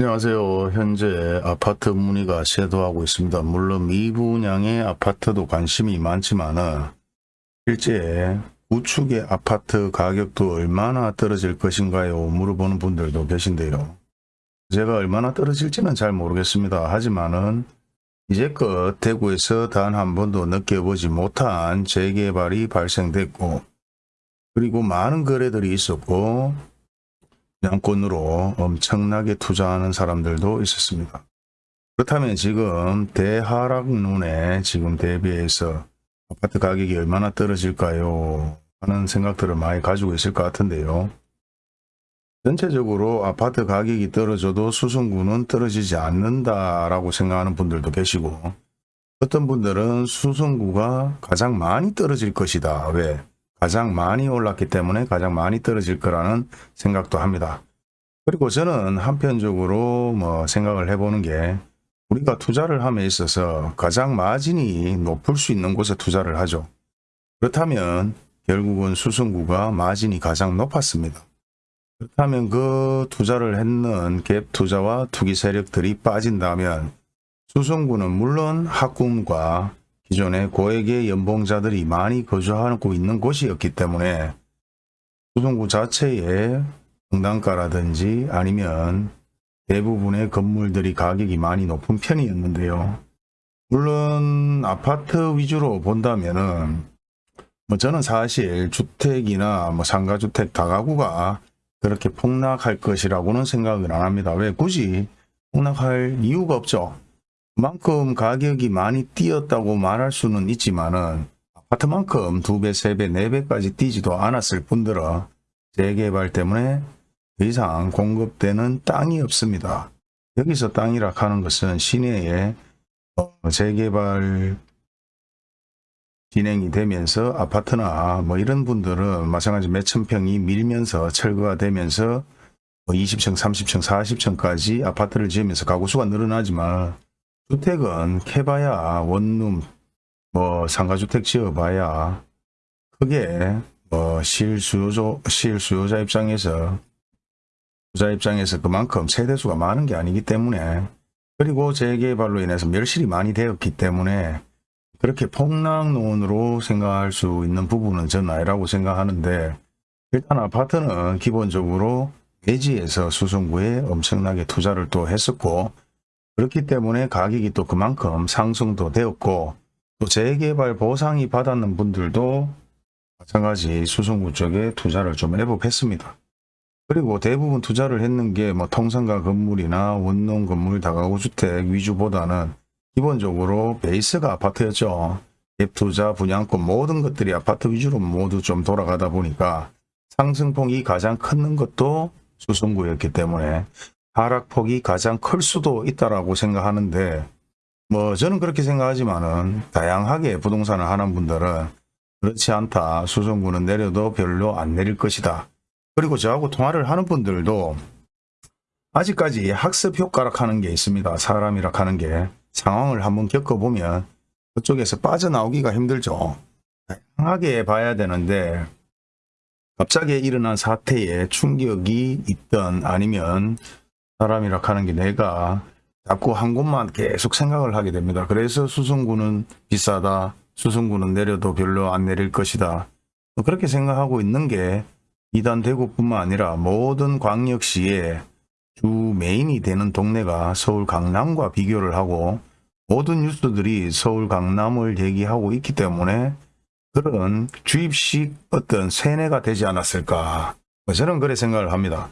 안녕하세요. 현재 아파트 문의가 쇄도하고 있습니다. 물론 미분양의 아파트도 관심이 많지만 은 실제 우측의 아파트 가격도 얼마나 떨어질 것인가요? 물어보는 분들도 계신데요. 제가 얼마나 떨어질지는 잘 모르겠습니다. 하지만은 이제껏 대구에서 단 한 번도 느껴보지 못한 재개발이 발생됐고 그리고 많은 거래들이 있었고 양권으로 엄청나게 투자하는 사람들도 있었습니다. 그렇다면 지금 대하락론에 지금 대비해서 아파트 가격이 얼마나 떨어질까요? 하는 생각들을 많이 가지고 있을 것 같은데요. 전체적으로 아파트 가격이 떨어져도 수성구는 떨어지지 않는다라고 생각하는 분들도 계시고 어떤 분들은 수성구가 가장 많이 떨어질 것이다. 왜? 가장 많이 올랐기 때문에 가장 많이 떨어질 거라는 생각도 합니다. 그리고 저는 한편적으로 뭐 생각을 해보는 게 우리가 투자를 함에 있어서 가장 마진이 높을 수 있는 곳에 투자를 하죠. 그렇다면 결국은 수성구가 마진이 가장 높았습니다. 그렇다면 그 투자를 했는 갭 투자와 투기 세력들이 빠진다면 수성구는 물론 학군과 기존의 고액의 연봉자들이 많이 거주하고 있는 곳이었기 때문에 수성구 자체의 분단가라든지 아니면 대부분의 건물들이 가격이 많이 높은 편이었는데요. 물론 아파트 위주로 본다면은 뭐 저는 사실 주택이나 뭐 상가주택 다가구가 그렇게 폭락할 것이라고는 생각을 안 합니다. 왜 굳이 폭락할 이유가 없죠. 그만큼 가격이 많이 뛰었다고 말할 수는 있지만은 아파트만큼 두 배, 세 배, 네 배까지 뛰지도 않았을 뿐더러 재개발 때문에 더 이상 공급되는 땅이 없습니다. 여기서 땅이라 하는 것은 시내에 어, 재개발 진행이 되면서 아파트나 뭐 이런 분들은 마찬가지 몇천 평이 밀면서 철거가 되면서 뭐 20층, 30층, 40층까지 아파트를 지으면서 가구 수가 늘어나지만 주택은 캐봐야 원룸, 뭐 상가주택 지어봐야 크게 뭐 실수요자, 실수요자 입장에서 부자 입장에서 그만큼 세대수가 많은 게 아니기 때문에 그리고 재개발로 인해서 멸실이 많이 되었기 때문에 그렇게 폭락론으로 생각할 수 있는 부분은 저는 아니라고 생각하는데 일단 아파트는 기본적으로 대지에서 수성구에 엄청나게 투자를 또 했었고 그렇기 때문에 가격이 또 그만큼 상승도 되었고 또 재개발 보상이 받았는 분들도 마찬가지 수성구 쪽에 투자를 좀 애복했습니다. 그리고 대부분 투자를 했는 게 뭐 통상가 건물이나 원룸 건물 다가구 주택 위주보다는 기본적으로 베이스가 아파트였죠. 갭투자, 분양권 모든 것들이 아파트 위주로 모두 좀 돌아가다 보니까 상승폭이 가장 큰 것도 수성구였기 때문에 하락폭이 가장 클 수도 있다라고 생각하는데 뭐 저는 그렇게 생각하지만은 다양하게 부동산을 하는 분들은 그렇지 않다. 수성구는 내려도 별로 안 내릴 것이다. 그리고 저하고 통화를 하는 분들도 아직까지 학습 효과락 하는 게 있습니다. 사람이라 하는 게 상황을 한번 겪어보면 그쪽에서 빠져나오기가 힘들죠. 다양하게 봐야 되는데 갑자기 일어난 사태에 충격이 있던 아니면 사람이라 하는 게 내가 자꾸 한 곳만 계속 생각을 하게 됩니다. 그래서 수성구는 비싸다. 수성구는 내려도 별로 안 내릴 것이다. 그렇게 생각하고 있는 게 이단 대구뿐만 아니라 모든 광역시의 주 메인이 되는 동네가 서울 강남과 비교를 하고 모든 뉴스들이 서울 강남을 얘기하고 있기 때문에 그런 주입식 어떤 세뇌가 되지 않았을까 뭐 저는 그래 생각을 합니다.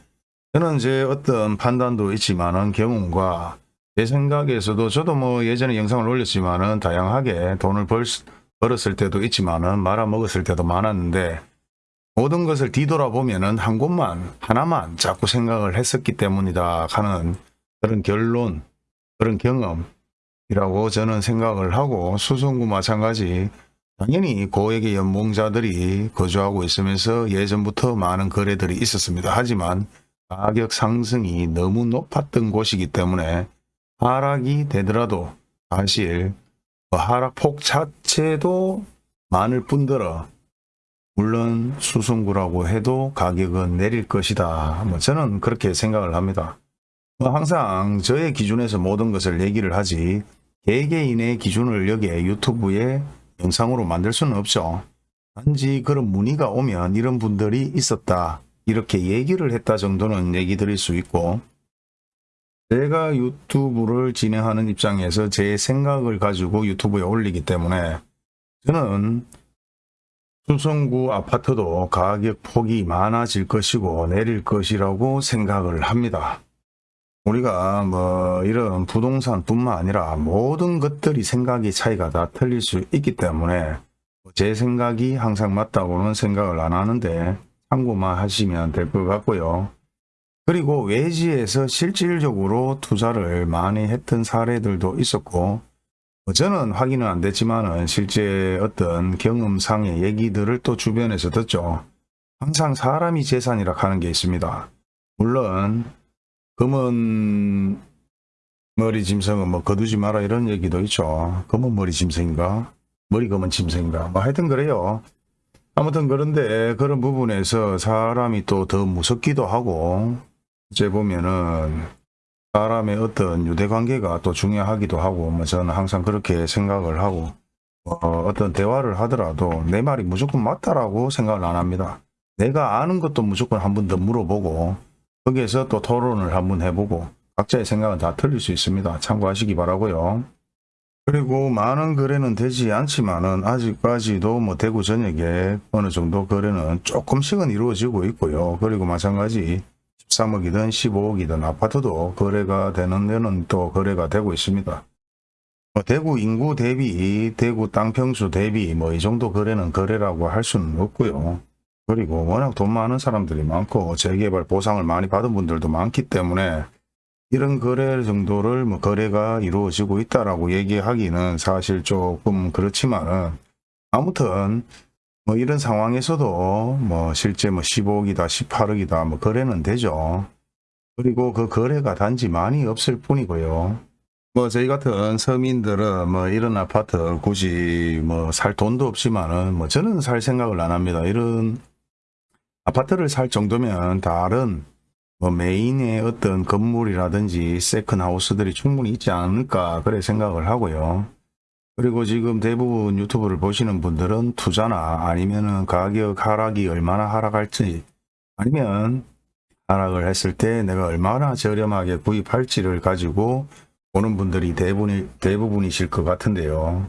저는 제 어떤 판단도 있지만은 경험과 제 생각에서도 저도 뭐 예전에 영상을 올렸지만은 다양하게 돈을 벌, 벌었을 때도 있지만은 말아먹었을 때도 많았는데 모든 것을 뒤돌아보면은 한 곳만 하나만 자꾸 생각을 했었기 때문이다 하는 그런 결론 그런 경험이라고 저는 생각을 하고 수성구 마찬가지 당연히 고액의 연봉자들이 거주하고 있으면서 예전부터 많은 거래들이 있었습니다. 하지만 가격 상승이 너무 높았던 곳이기 때문에 하락이 되더라도 사실 그 하락폭 자체도 많을 뿐더러 물론 수성구라고 해도 가격은 내릴 것이다. 뭐 저는 그렇게 생각을 합니다. 뭐 항상 저의 기준에서 모든 것을 얘기를 하지 개개인의 기준을 여기에 유튜브에 영상으로 만들 수는 없죠. 단지 그런 문의가 오면 이런 분들이 있었다. 이렇게 얘기를 했다 정도는 얘기 드릴 수 있고 제가 유튜브를 진행하는 입장에서 제 생각을 가지고 유튜브에 올리기 때문에 저는 수성구 아파트도 가격 폭이 많아질 것이고 내릴 것이라고 생각을 합니다. 우리가 뭐 이런 부동산 뿐만 아니라 모든 것들이 생각이 차이가 다 틀릴 수 있기 때문에 제 생각이 항상 맞다고는 생각을 안 하는데 참고만 하시면 될 것 같고요. 그리고 외지에서 실질적으로 투자를 많이 했던 사례들도 있었고 뭐 저는 확인은 안 됐지만은 실제 어떤 경험상의 얘기들을 또 주변에서 듣죠. 항상 사람이 재산이라 하는 게 있습니다. 물론 검은 머리 짐승은 뭐 거두지 마라 이런 얘기도 있죠. 검은 머리 짐승인가? 머리 검은 짐승인가? 뭐 하여튼 그래요. 아무튼 그런데 그런 부분에서 사람이 또 더 무섭기도 하고 이제 보면은 사람의 어떤 유대관계가 또 중요하기도 하고 뭐 저는 항상 그렇게 생각을 하고 어, 어떤 대화를 하더라도 내 말이 무조건 맞다라고 생각을 안 합니다. 내가 아는 것도 무조건 한 번 더 물어보고 거기에서 또 토론을 한번 해보고 각자의 생각은 다 틀릴 수 있습니다. 참고하시기 바라고요. 그리고 많은 거래는 되지 않지만은 아직까지도 뭐 대구 전역에 어느 정도 거래는 조금씩은 이루어지고 있고요. 그리고 마찬가지 13억이든 15억이든 아파트도 거래가 되는 데는 또 거래가 되고 있습니다. 뭐 대구 인구 대비, 대구 땅 평수 대비 뭐 이 정도 거래는 거래라고 할 수는 없고요. 그리고 워낙 돈 많은 사람들이 많고 재개발 보상을 많이 받은 분들도 많기 때문에 이런 거래 정도를 뭐 거래가 이루어지고 있다라고 얘기하기는 사실 조금 그렇지만은 아무튼 뭐 이런 상황에서도 뭐 실제 뭐 15억이다 18억이다 뭐 거래는 되죠. 그리고 그 거래가 단지 많이 없을 뿐이고요. 뭐 저희 같은 서민들은 뭐 이런 아파트 굳이 뭐 살 돈도 없지만은 뭐 저는 살 생각을 안 합니다. 이런 아파트를 살 정도면 다른 뭐 main의 어떤 건물이라든지 second house들이 충분히 있지 않을까 그래 생각을 하고요. 그리고 지금 대부분 유튜브를 보시는 분들은 투자나 아니면은 가격 하락이 얼마나 하락할지 아니면 하락을 했을 때 내가 얼마나 저렴하게 구입할지를 가지고 보는 분들이 대부분이, 대부분이실 것 같은데요.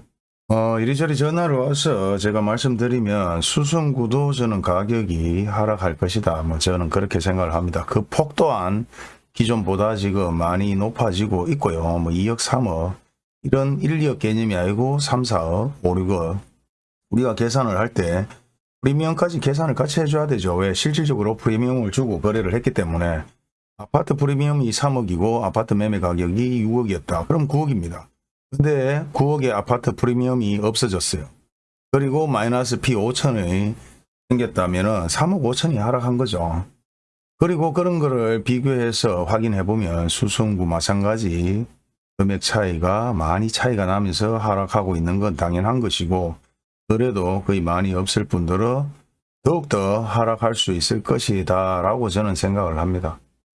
어, 이리저리 전화를 와서 제가 말씀드리면 수성구도 저는 가격이 하락할 것이다. 뭐 저는 그렇게 생각을 합니다. 그 폭 또한 기존보다 지금 많이 높아지고 있고요. 뭐 2억, 3억 이런 1, 2억 개념이 아니고 3, 4억, 5, 6억 우리가 계산을 할 때 프리미엄까지 계산을 같이 해줘야 되죠. 왜? 실질적으로 프리미엄을 주고 거래를 했기 때문에 아파트 프리미엄이 3억이고 아파트 매매 가격이 6억이었다. 그럼 9억입니다. 근데 9억의 아파트 프리미엄이 없어졌어요. 그리고 마이너스 P 5천이 생겼다면 3억 5천이 하락한 거죠. 그리고 그런 거를 비교해서 확인해 보면 수성구 마찬가지 금액 차이가 많이 차이가 나면서 하락하고 있는 건 당연한 것이고 그래도 거의 많이 없을 분들은 더욱더 하락할 수 있을 것이다 라고 저는 생각을 합니다.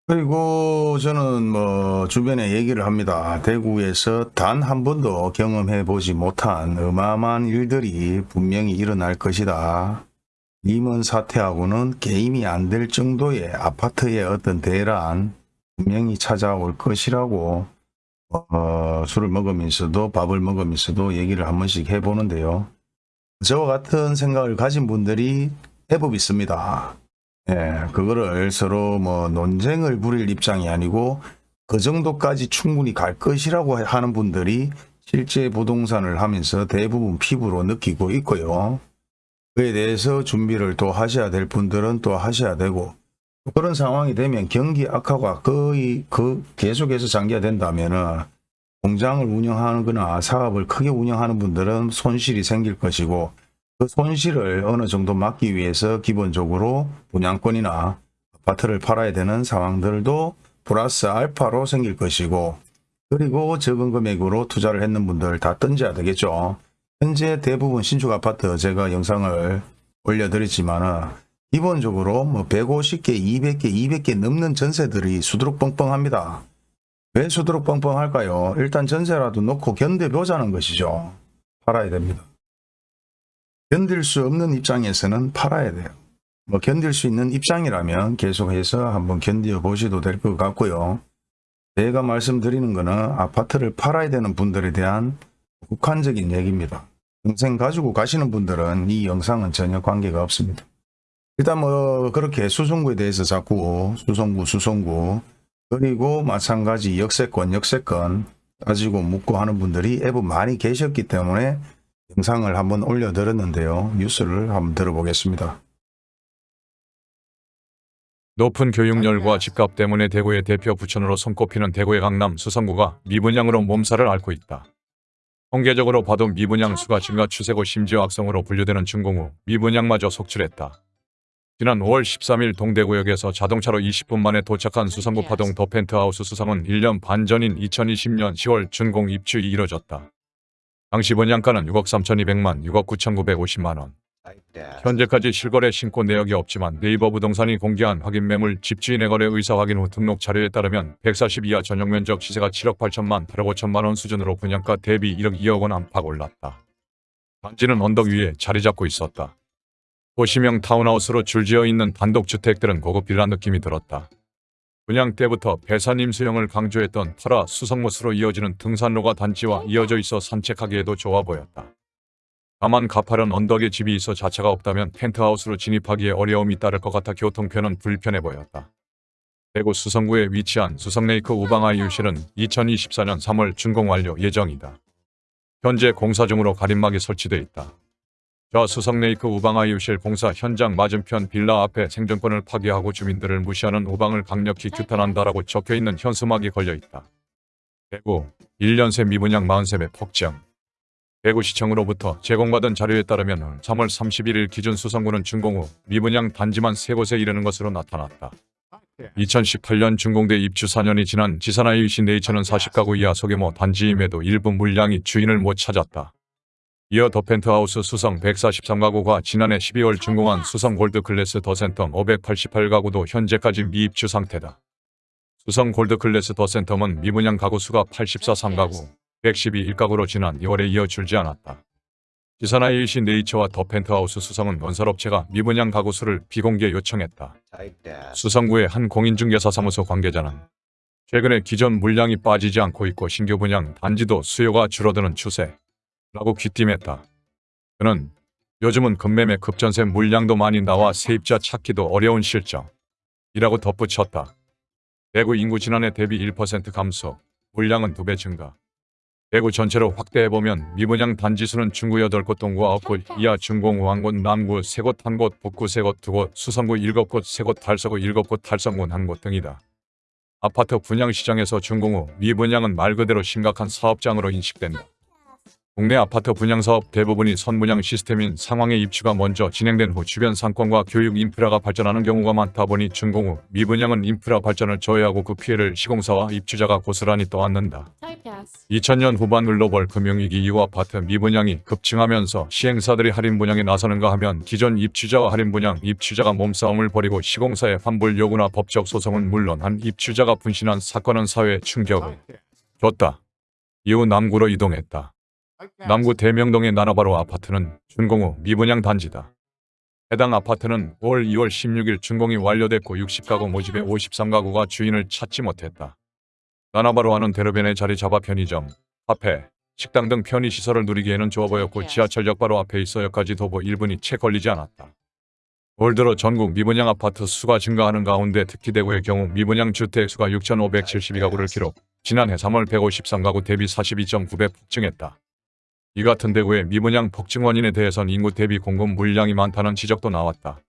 그리고 저는 뭐 주변에 얘기를 합니다. 대구에서 단 한 번도 경험해 보지 못한 어마어마한 일들이 분명히 일어날 것이다. 리먼 사태하고는 게임이 안 될 정도의 아파트의 어떤 대란 분명히 찾아올 것이라고 어, 술을 먹으면서도 밥을 먹으면서도 얘기를 한 번씩 해보는데요. 저와 같은 생각을 가진 분들이 해법 있습니다. 예, 그거를 서로 뭐 논쟁을 부릴 입장이 아니고 그 정도까지 충분히 갈 것이라고 하는 분들이 실제 부동산을 하면서 대부분 피부로 느끼고 있고요. 그에 대해서 준비를 또 하셔야 될 분들은 또 하셔야 되고 그런 상황이 되면 경기 악화가 거의 그 계속해서 장기화 된다면 은 공장을 운영하는 거나 사업을 크게 운영하는 분들은 손실이 생길 것이고 그 손실을 어느 정도 막기 위해서 기본적으로 분양권이나 아파트를 팔아야 되는 상황들도 플러스 알파로 생길 것이고 그리고 적은 금액으로 투자를 했는 분들 다 던져야 되겠죠. 현재 대부분 신축 아파트 제가 영상을 올려드렸지만 기본적으로 뭐 150개, 200개, 200개 넘는 전세들이 수두룩 뻥뻥합니다. 왜 수두룩 뻥뻥할까요? 일단 전세라도 놓고 견뎌보자는 것이죠. 팔아야 됩니다. 견딜 수 없는 입장에서는 팔아야 돼요. 뭐 견딜 수 있는 입장이라면 계속해서 한번 견뎌 보셔도 될 것 같고요. 제가 말씀드리는 거는 아파트를 팔아야 되는 분들에 대한 국한적인 얘기입니다. 평생 가지고 가시는 분들은 이 영상은 전혀 관계가 없습니다. 일단 뭐 그렇게 수성구에 대해서 자꾸 수성구 수성구 그리고 마찬가지 역세권 역세권 따지고 묻고 하는 분들이 앱은 많이 계셨기 때문에 영상을 한번 올려드렸는데요. 뉴스를 한번 들어보겠습니다. 높은 교육열과 집값 때문에 대구의 대표 부천으로 손꼽히는 대구의 강남 수성구가 미분양으로 몸살을 앓고 있다. 통계적으로 봐도 미분양 수가 증가 추세고 심지어 악성으로 분류되는 준공후 미분양마저 속출했다. 지난 5월 13일 동대구역에서 자동차로 20분 만에 도착한 수성구 파동 더 펜트하우스 수성은 1년 반 전인 2020년 10월 준공 입주이 이뤄졌다. 당시 분양가는 6억 3,200만, 6억 9,950만 원. 현재까지 실거래 신고 내역이 없지만 네이버 부동산이 공개한 확인 매물 집주인의 거래 의사 확인 후 등록 자료에 따르면 140 이하 전용 면적 시세가 7억 8천만 8억 5천만 원 수준으로 분양가 대비 1억 2억 원 안팎 올랐다. 단지는 언덕 위에 자리 잡고 있었다. 도시명 타운하우스로 줄지어 있는 단독주택들은 고급 빌라 느낌이 들었다. 분양 때부터 배산 임수형을 강조했던 터라 수성못으로 이어지는 등산로가 단지와 이어져 있어 산책하기에도 좋아 보였다. 다만 가파른 언덕에 집이 있어 자차가 없다면 펜트하우스로 진입하기에 어려움이 따를 것 같아 교통편은 불편해 보였다. 대구 수성구에 위치한 수성레이크 우방아이유실은 2024년 3월 준공 완료 예정이다. 현재 공사 중으로 가림막이 설치돼 있다. 저 수성레이크 우방 아이유실 공사 현장 맞은편 빌라 앞에 생존권을 파괴하고 주민들을 무시하는 우방을 강력히 규탄한다라고 적혀있는 현수막이 걸려있다. 대구 1년 새 미분양 43배 폭증 대구시청으로부터 제공받은 자료에 따르면 3월 31일 기준 수성구는 준공 후 미분양 단지만 3곳에 이르는 것으로 나타났다. 2018년 준공돼 입주 4년이 지난 지산아이유시 네이처는 40가구 이하 소규모 단지임에도 일부 물량이 주인을 못 찾았다. 이어 더 펜트하우스 수성 143가구가 지난해 12월 준공한 수성 골드클래스 더센텀 588가구도 현재까지 미입주 상태다. 수성 골드클래스 더센텀은 미분양 가구 수가 84 3가구, 112 1가구로 지난 2월에 이어 줄지 않았다. 지산아이유시 네이처와 더 펜트하우스 수성은 건설업체가 미분양 가구 수를 비공개 요청했다. 수성구의 한 공인중개사 사무소 관계자는 최근에 기존 물량이 빠지지 않고 있고 신규 분양 단지도 수요가 줄어드는 추세 라고 귀띔했다. 그는 요즘은 급매매 급전세 물량도 많이 나와 세입자 찾기도 어려운 실정이라고 덧붙였다. 대구 인구 지난해 대비 1% 감소, 물량은 2배 증가. 대구 전체로 확대해보면 미분양 단지 수는 중구 8곳, 동구 9곳, 이하 중공 후 1곳, 남구 3곳, 1곳, 북구 3곳, 2곳, 수성구 7곳, 3곳, 달서구 7곳, 달성군 1곳 등이다. 아파트 분양 시장에서 준공 후 미분양은 말 그대로 심각한 사업장으로 인식된다. 국내 아파트 분양 사업 대부분이 선분양 시스템인 상황의 입주가 먼저 진행된 후 주변 상권과 교육 인프라가 발전하는 경우가 많다 보니 준공 후 미분양은 인프라 발전을 저해하고 그 피해를 시공사와 입주자가 고스란히 떠안는다. 2000년 후반 글로벌 금융위기 이후 아파트 미분양이 급증하면서 시행사들이 할인 분양에 나서는가 하면 기존 입주자와 할인 분양, 입주자가 몸싸움을 벌이고 시공사의 환불 요구나 법적 소송은 물론 한 입주자가 분신한 사건은 사회에 충격을 줬다. 이후 남구로 이동했다. 남구 대명동의 나나바로 아파트는 준공 후 미분양 단지다. 해당 아파트는 올 2월 16일 준공이 완료됐고 60가구 모집에 53가구가 주인을 찾지 못했다. 나나바로하는 대로변에 자리 잡아 편의점, 카페, 식당 등 편의시설을 누리기에는 좋아 보였고 지하철역 바로 앞에 있어여까지 도보 1분이 채 걸리지 않았다. 올 들어 전국 미분양 아파트 수가 증가하는 가운데 특히 대구의 경우 미분양 주택 수가 6,572가구를 기록, 지난해 3월 153가구 대비 42.9배 폭증했다. 이 같은 대구의 미분양 폭증 원인에 대해선 인구 대비 공급 물량이 많다는 지적도 나왔다.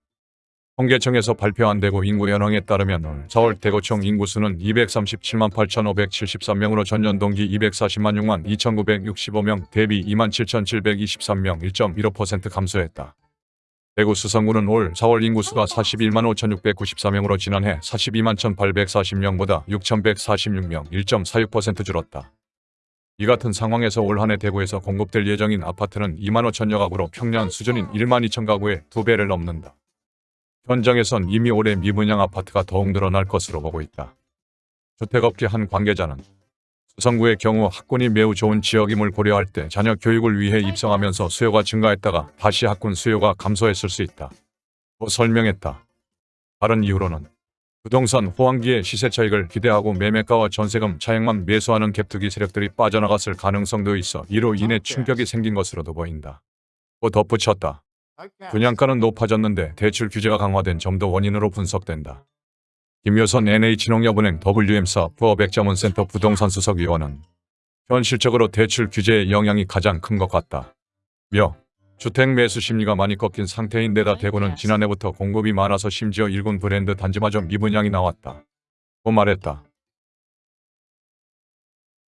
통계청에서 발표한 대구 인구 현황에 따르면 올 4월 대구총 인구수는 237만 8,573명으로 전년 동기 240만 6만 2,965명 대비 2만 7,723명 1.15% 감소했다. 대구 수성구는 올 4월 인구수가 41만 5,694명으로 지난해 42만 1,840명보다 6,146명 1.46% 줄었다. 이 같은 상황에서 올 한해 대구에서 공급될 예정인 아파트는 2만 5천여 가구로 평년 수준인 1만 2천 가구의 두 배를 넘는다. 현장에선 이미 올해 미분양 아파트가 더욱 늘어날 것으로 보고 있다. 주택업계 한 관계자는 수성구의 경우 학군이 매우 좋은 지역임을 고려할 때 자녀 교육을 위해 입성하면서 수요가 증가했다가 다시 학군 수요가 감소했을 수 있다. 고 설명했다. 다른 이유로는 부동산 호황기의 시세 차익을 기대하고 매매가와 전세금 차익만 매수하는 갭투기 세력들이 빠져나갔을 가능성도 있어 이로 인해 충격이 생긴 것으로도 보인다. 또 덧붙였다. 분양가는 높아졌는데 대출 규제가 강화된 점도 원인으로 분석된다. 김효선 NH농협은행 WM사 부업액자문센터 부동산 수석위원은 현실적으로 대출 규제의 영향이 가장 큰 것 같다. 며 주택 매수 심리가 많이 꺾인 상태인 데다 대구는 지난해부터 공급이 많아서 심지어 일군 브랜드 단지마저 미분양이 나왔다. 고 말했다.